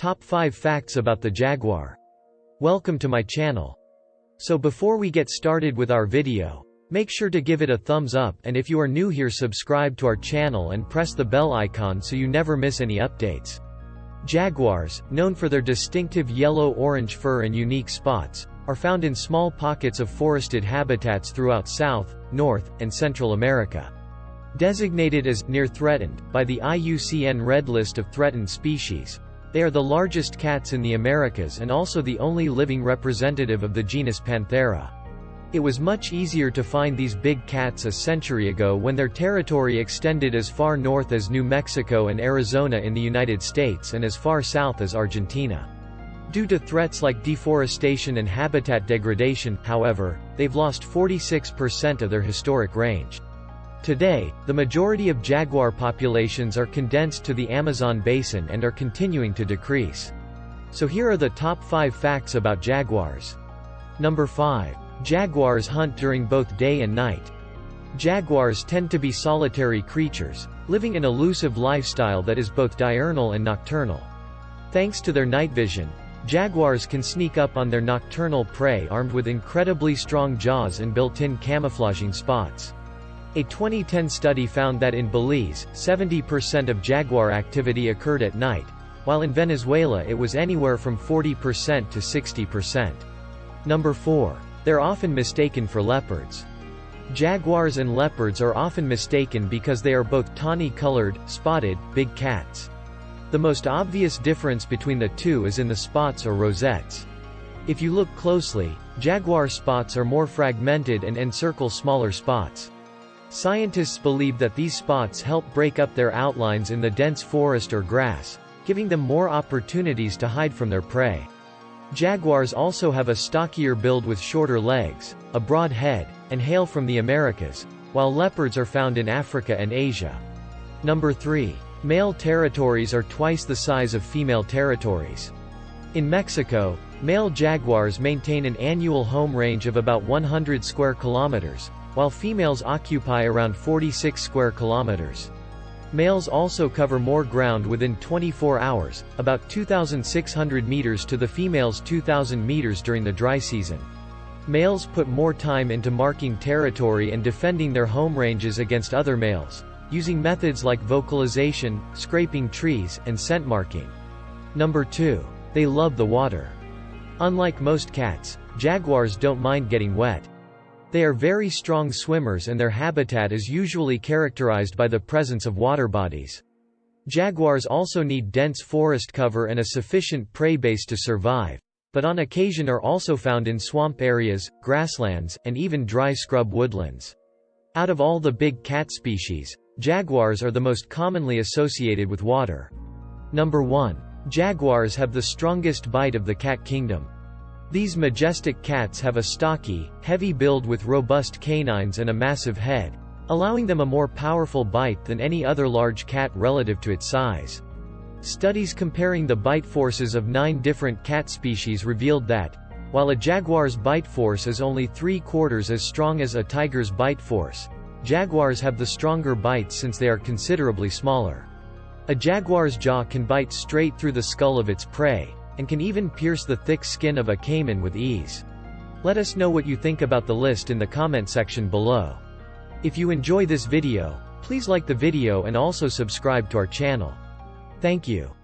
Top 5 Facts about the Jaguar. Welcome to my channel. So before we get started with our video, make sure to give it a thumbs up and if you are new here subscribe to our channel and press the bell icon so you never miss any updates. Jaguars, known for their distinctive yellow-orange fur and unique spots, are found in small pockets of forested habitats throughout South, North, and Central America. Designated as near threatened by the IUCN Red List of Threatened Species, they are the largest cats in the Americas and also the only living representative of the genus Panthera. It was much easier to find these big cats a century ago when their territory extended as far north as New Mexico and Arizona in the United States and as far south as Argentina. Due to threats like deforestation and habitat degradation, however, they've lost 46% of their historic range. Today, the majority of jaguar populations are condensed to the Amazon basin and are continuing to decrease. So here are the top 5 facts about jaguars. Number 5. Jaguars hunt during both day and night. Jaguars tend to be solitary creatures, living an elusive lifestyle that is both diurnal and nocturnal. Thanks to their night vision, jaguars can sneak up on their nocturnal prey armed with incredibly strong jaws and built-in camouflaging spots. A 2010 study found that in Belize, 70% of jaguar activity occurred at night, while in Venezuela it was anywhere from 40% to 60%. Number 4. They're often mistaken for leopards. Jaguars and leopards are often mistaken because they are both tawny-colored, spotted, big cats. The most obvious difference between the two is in the spots or rosettes. If you look closely, jaguar spots are more fragmented and encircle smaller spots. Scientists believe that these spots help break up their outlines in the dense forest or grass, giving them more opportunities to hide from their prey. Jaguars also have a stockier build with shorter legs, a broad head, and hail from the Americas, while leopards are found in Africa and Asia. Number 3. Male territories are twice the size of female territories. In Mexico, male jaguars maintain an annual home range of about 100 square kilometers, while females occupy around 46 square kilometers. Males also cover more ground within 24 hours, about 2,600 meters to the females' 2,000 meters during the dry season. Males put more time into marking territory and defending their home ranges against other males, using methods like vocalization, scraping trees, and scent marking. Number 2. They love the water. Unlike most cats, jaguars don't mind getting wet. They are very strong swimmers and their habitat is usually characterized by the presence of water bodies. Jaguars also need dense forest cover and a sufficient prey base to survive, but on occasion are also found in swamp areas, grasslands, and even dry scrub woodlands. Out of all the big cat species, jaguars are the most commonly associated with water. Number 1. Jaguars have the strongest bite of the cat kingdom. These majestic cats have a stocky, heavy build with robust canines and a massive head, allowing them a more powerful bite than any other large cat relative to its size. Studies comparing the bite forces of nine different cat species revealed that, while a jaguar's bite force is only three-quarters as strong as a tiger's bite force, jaguars have the stronger bites since they are considerably smaller. A jaguar's jaw can bite straight through the skull of its prey, and can even pierce the thick skin of a caiman with ease. Let us know what you think about the list in the comment section below. If you enjoy this video, please like the video and also subscribe to our channel. Thank you.